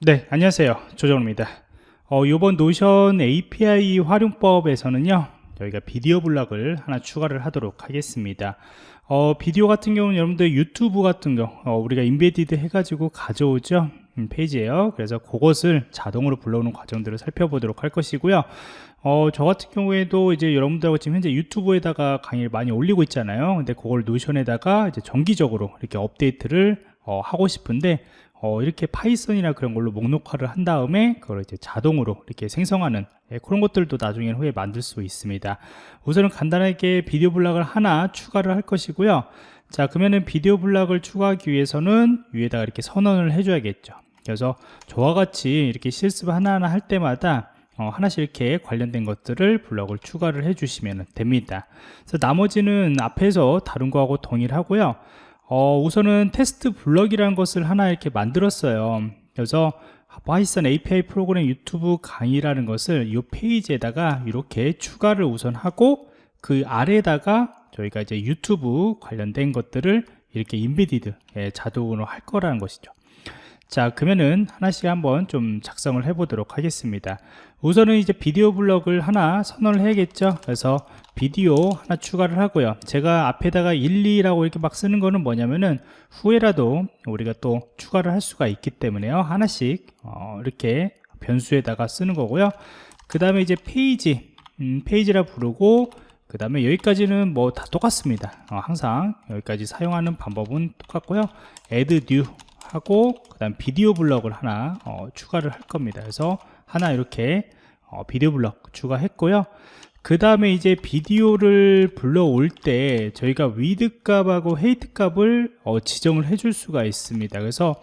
네 안녕하세요. 조정입니다. 어, 이번 노션 API 활용법에서는요 저희가 비디오 블락을 하나 추가를 하도록 하겠습니다. 어, 비디오 같은 경우는 여러분들 유튜브 같은 경우 어, 우리가 embedded 해가지고 가져오죠? 음, 페이지에요. 그래서 그것을 자동으로 불러오는 과정들을 살펴보도록 할 것이고요. 어, 저 같은 경우에도 이제 여러분들하고 지금 현재 유튜브에다가 강의를 많이 올리고 있잖아요. 근데 그걸 노션에다가 이제 정기적으로 이렇게 업데이트를 어, 하고 싶은데 어, 이렇게 파이썬이나 그런 걸로 목록화를 한 다음에 그걸 이제 자동으로 이렇게 생성하는 예, 그런 것들도 나중에 후에 만들 수 있습니다. 우선은 간단하게 비디오 블락을 하나 추가를 할 것이고요. 자 그러면은 비디오 블락을 추가하기 위해서는 위에다가 이렇게 선언을 해줘야겠죠. 그래서 저와 같이 이렇게 실습 하나하나 할 때마다 어, 하나씩 이렇게 관련된 것들을 블럭을 추가를 해주시면 됩니다. 그래서 나머지는 앞에서 다른 거하고 동일하고요 어, 우선은 테스트 블럭이라는 것을 하나 이렇게 만들었어요. 그래서 파이썬 API 프로그램 유튜브 강의라는 것을 이 페이지에다가 이렇게 추가를 우선 하고 그 아래에다가 저희가 이제 유튜브 관련된 것들을 이렇게 embedded 예, 자동으로 할 거라는 것이죠 자 그러면은 하나씩 한번 좀 작성을 해 보도록 하겠습니다. 우선은 이제 비디오 블럭을 하나 선언을 해야겠죠? 그래서 비디오 하나 추가를 하고요. 제가 앞에다가 1, 2라고 이렇게 막 쓰는 거는 뭐냐면은 후에라도 우리가 또 추가를 할 수가 있기 때문에요. 하나씩 어, 이렇게 변수에다가 쓰는 거고요. 그 다음에 이제 페이지 음, 페이지라 부르고 그 다음에 여기까지는 뭐 다 똑같습니다. 어, 항상 여기까지 사용하는 방법은 똑같고요. Add new 하고 그 다음 비디오 블럭을 하나 어, 추가를 할 겁니다. 그래서 하나 이렇게 어, 비디오 블럭 추가했고요. 그 다음에 이제 비디오를 불러올 때 저희가 width 값하고 height 값을 어, 지정을 해줄 수가 있습니다. 그래서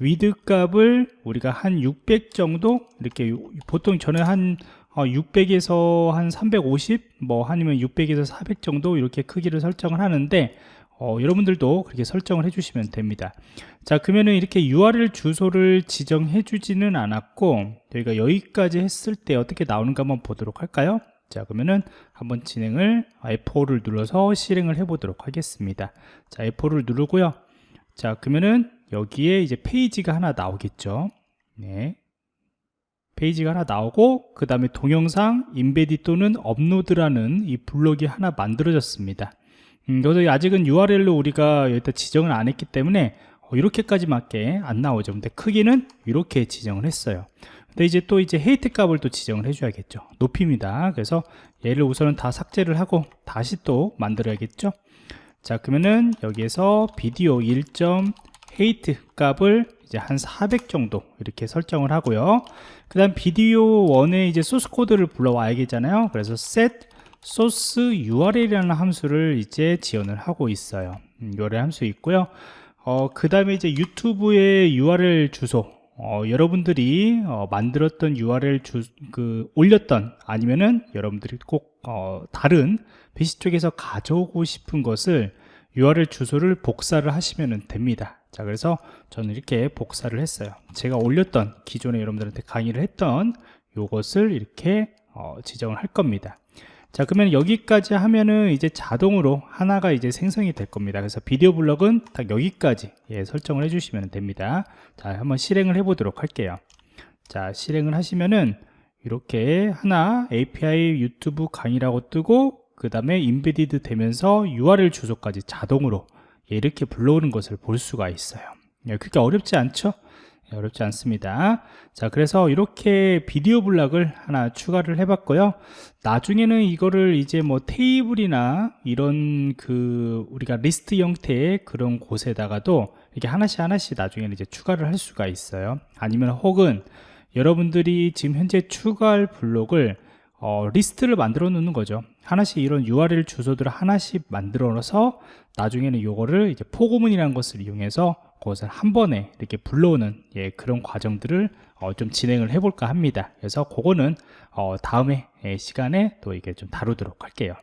width 값을 우리가 한 600 정도 이렇게 보통 저는 한 600에서 한 350, 뭐 아니면 600에서 400 정도 이렇게 크기를 설정을 하는데 어, 여러분들도 그렇게 설정을 해주시면 됩니다. 자 그러면은 이렇게 URL 주소를 지정해 주지는 않았고 저희가 여기까지 했을 때 어떻게 나오는가 한번 보도록 할까요? 자 그러면은 한번 진행을 F4를 눌러서 실행을 해 보도록 하겠습니다. 자 F4를 누르고요. 자 그러면은 여기에 이제 페이지가 하나 나오겠죠? 네. 페이지가 하나 나오고 그 다음에 동영상 인베디 또는 업로드라는 이 블록이 하나 만들어졌습니다 음, 여기서 아직은 URL로 우리가 여기다 지정을 안 했기 때문에 어, 이렇게까지밖에 안 나오죠. 근데 크기는 이렇게 지정을 했어요. 근데 이제 또 이제 헤이트 값을 또 지정을 해줘야겠죠. 높이입니다. 그래서 얘를 우선은 다 삭제를 하고 다시 또 만들어야겠죠. 자 그러면은 여기에서 비디오 1. 헤이트 값을 이제 한 400 정도 이렇게 설정을 하고요. 그 다음 비디오 1에 이제 소스 코드를 불러와야겠잖아요. 그래서 set 소스 URL이라는 함수를 이제 지원을 하고 있어요. 음, URL 함수 있고요. 어, 그 다음에 이제 유튜브의 URL 주소. 어, 여러분들이 어, 만들었던 URL 주, 그 올렸던 아니면은 여러분들이 꼭 어, 다른 PC 쪽에서 가져오고 싶은 것을 URL 주소를 복사를 하시면 됩니다. 자 그래서 저는 이렇게 복사를 했어요. 제가 올렸던 기존에 여러분들한테 강의를 했던 이것을 이렇게 어, 지정을 할 겁니다 자 그러면 여기까지 하면은 이제 자동으로 하나가 이제 생성이 될 겁니다. 그래서 비디오 블럭은 딱 여기까지 예, 설정을 해주시면 됩니다. 자 한번 실행을 해 보도록 할게요. 자 실행을 하시면은 이렇게 하나 API 유튜브 강의라고 뜨고 그 다음에 인베디드 되면서 URL 주소까지 자동으로 예, 이렇게 불러오는 것을 볼 수가 있어요. 예, 그렇게 어렵지 않죠? 네, 어렵지 않습니다. 자 그래서 이렇게 비디오 블락을 하나 추가를 해 봤고요. 나중에는 이거를 이제 뭐 테이블이나 이런 그 우리가 리스트 형태의 그런 곳에다가도 이렇게 하나씩 하나씩 나중에는 이제 추가를 할 수가 있어요. 아니면 혹은 여러분들이 지금 현재 추가할 블록을 어, 리스트를 만들어 놓는 거죠. 하나씩 이런 URL 주소들을 하나씩 만들어서 나중에는 이거를 이제 포고문이라는 것을 이용해서 그것을 한 번에 이렇게 불러오는 예, 그런 과정들을 어, 좀 진행을 해볼까 합니다. 그래서 그거는 어, 다음에 예, 시간에 또 이게 좀 다루도록 할게요